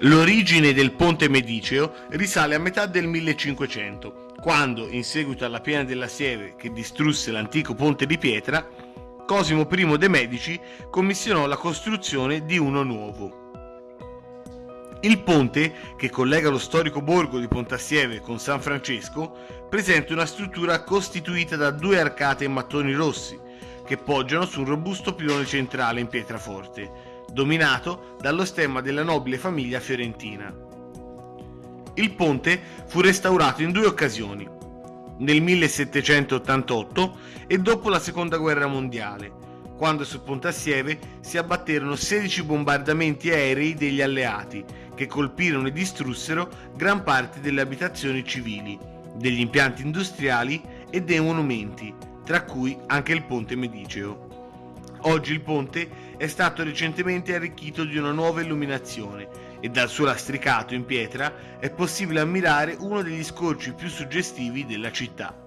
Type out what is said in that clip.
L'origine del ponte mediceo risale a metà del 1500, quando, in seguito alla piena della Sieve che distrusse l'antico ponte di pietra, Cosimo I de' Medici commissionò la costruzione di uno nuovo. Il ponte, che collega lo storico borgo di Pontassieve con San Francesco, presenta una struttura costituita da due arcate in mattoni rossi, che poggiano su un robusto pilone centrale in pietraforte, dominato dallo stemma della nobile famiglia fiorentina. Il ponte fu restaurato in due occasioni, nel 1788 e dopo la seconda guerra mondiale, quando su Pontassieve si abbatterono 16 bombardamenti aerei degli alleati che colpirono e distrussero gran parte delle abitazioni civili, degli impianti industriali e dei monumenti, tra cui anche il ponte mediceo. Oggi il ponte è stato recentemente arricchito di una nuova illuminazione e dal suo lastricato in pietra è possibile ammirare uno degli scorci più suggestivi della città.